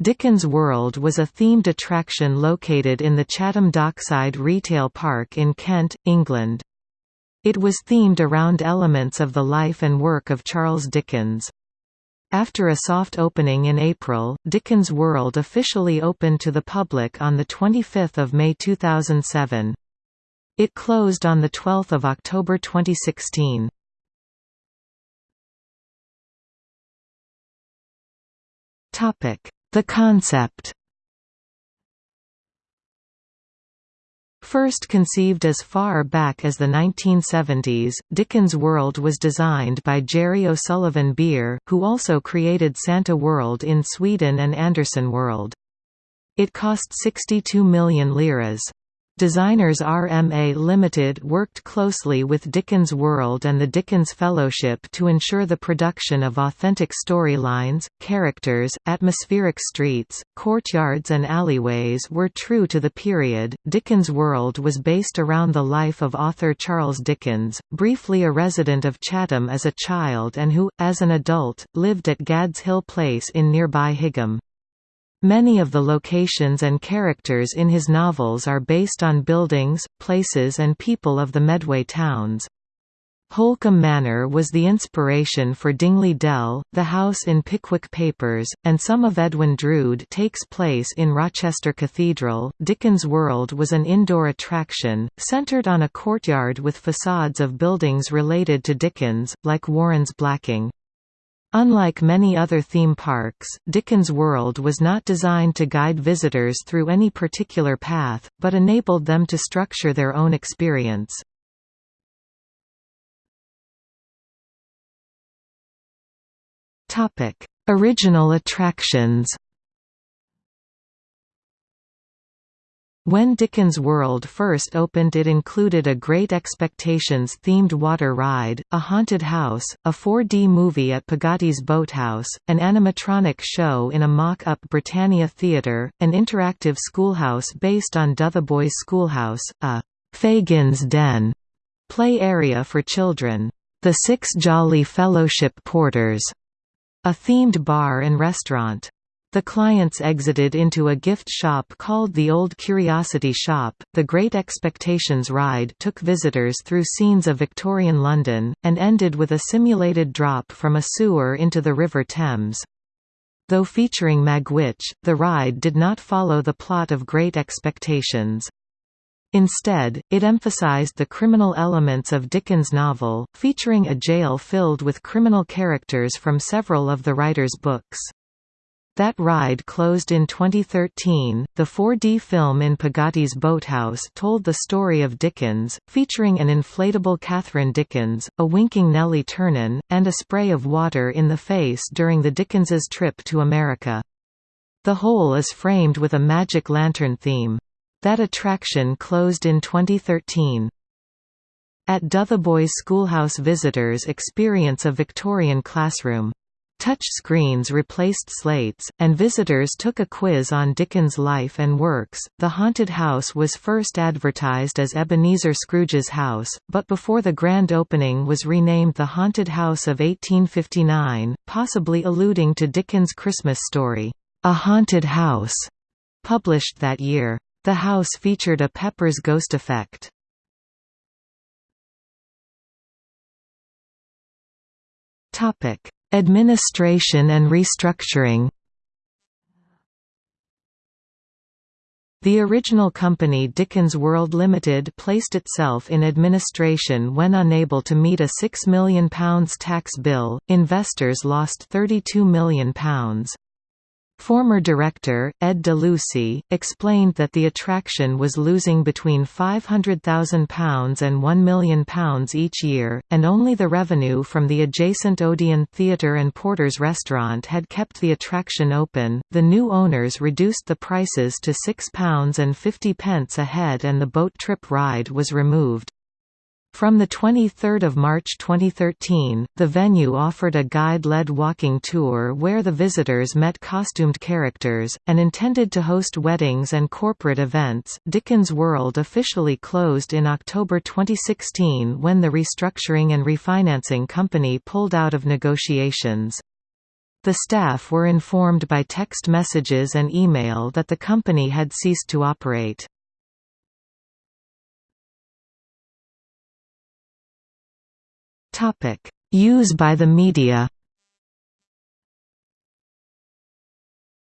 Dickens World was a themed attraction located in the Chatham Dockside Retail Park in Kent, England. It was themed around elements of the life and work of Charles Dickens. After a soft opening in April, Dickens World officially opened to the public on 25 May 2007. It closed on 12 October 2016. Topic the concept First conceived as far back as the 1970s, Dickens World was designed by Jerry O'Sullivan Beer, who also created Santa World in Sweden and Anderson World. It cost 62 million liras. Designers RMA Limited worked closely with Dickens World and the Dickens Fellowship to ensure the production of authentic storylines, characters, atmospheric streets, courtyards, and alleyways were true to the period. Dickens World was based around the life of author Charles Dickens, briefly a resident of Chatham as a child and who, as an adult, lived at Gad's Hill Place in nearby Higham. Many of the locations and characters in his novels are based on buildings, places and people of the Medway towns. Holcombe Manor was the inspiration for Dingley Dell, the house in Pickwick Papers, and some of Edwin Drood takes place in Rochester Cathedral. Dickens World was an indoor attraction, centered on a courtyard with facades of buildings related to Dickens, like Warren's Blacking. Unlike many other theme parks, Dickens World was not designed to guide visitors through any particular path, but enabled them to structure their own experience. Original attractions When Dickens World first opened it included a Great Expectations themed water ride, a haunted house, a 4D movie at Peggotty's Boathouse, an animatronic show in a mock-up Britannia Theatre, an interactive schoolhouse based on Dotheboys Schoolhouse, a «Fagin's Den» play area for children, the Six Jolly Fellowship Porters, a themed bar and restaurant. The clients exited into a gift shop called the Old Curiosity Shop. The Great Expectations ride took visitors through scenes of Victorian London, and ended with a simulated drop from a sewer into the River Thames. Though featuring Magwitch, the ride did not follow the plot of Great Expectations. Instead, it emphasized the criminal elements of Dickens' novel, featuring a jail filled with criminal characters from several of the writer's books. That ride closed in 2013. The 4D film in Peggotty's Boathouse told the story of Dickens, featuring an inflatable Catherine Dickens, a winking Nellie Ternan, and a spray of water in the face during the Dickens's trip to America. The whole is framed with a magic lantern theme. That attraction closed in 2013. At Dotheboys Schoolhouse visitors experience a Victorian classroom. Touch screens replaced slates, and visitors took a quiz on Dickens' life and works. The haunted house was first advertised as Ebenezer Scrooge's house, but before the grand opening was renamed the Haunted House of 1859, possibly alluding to Dickens' Christmas story, A Haunted House, published that year. The house featured a Pepper's ghost effect. Topic Administration and restructuring The original company Dickens World Limited placed itself in administration when unable to meet a £6 million tax bill, investors lost £32 million. Former director, Ed DeLucy, explained that the attraction was losing between £500,000 and £1 million each year, and only the revenue from the adjacent Odeon Theatre and Porter's restaurant had kept the attraction open. The new owners reduced the prices to £6.50 a head and the boat trip ride was removed. From 23 March 2013, the venue offered a guide-led walking tour where the visitors met costumed characters, and intended to host weddings and corporate events. Dickens World officially closed in October 2016 when the restructuring and refinancing company pulled out of negotiations. The staff were informed by text messages and email that the company had ceased to operate. Use by the media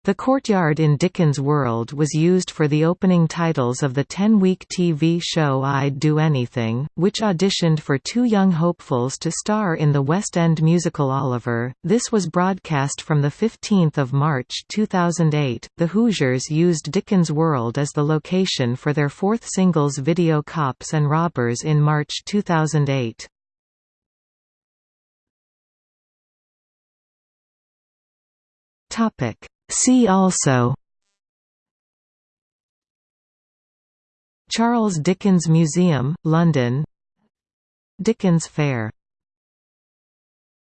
The courtyard in Dickens World was used for the opening titles of the 10-week TV show I'd Do Anything, which auditioned for two young hopefuls to star in the West End musical Oliver. This was broadcast from the 15th of March 2008. The Hoosiers used Dickens World as the location for their fourth singles video Cops and Robbers in March 2008. Topic. See also Charles Dickens Museum, London Dickens Fair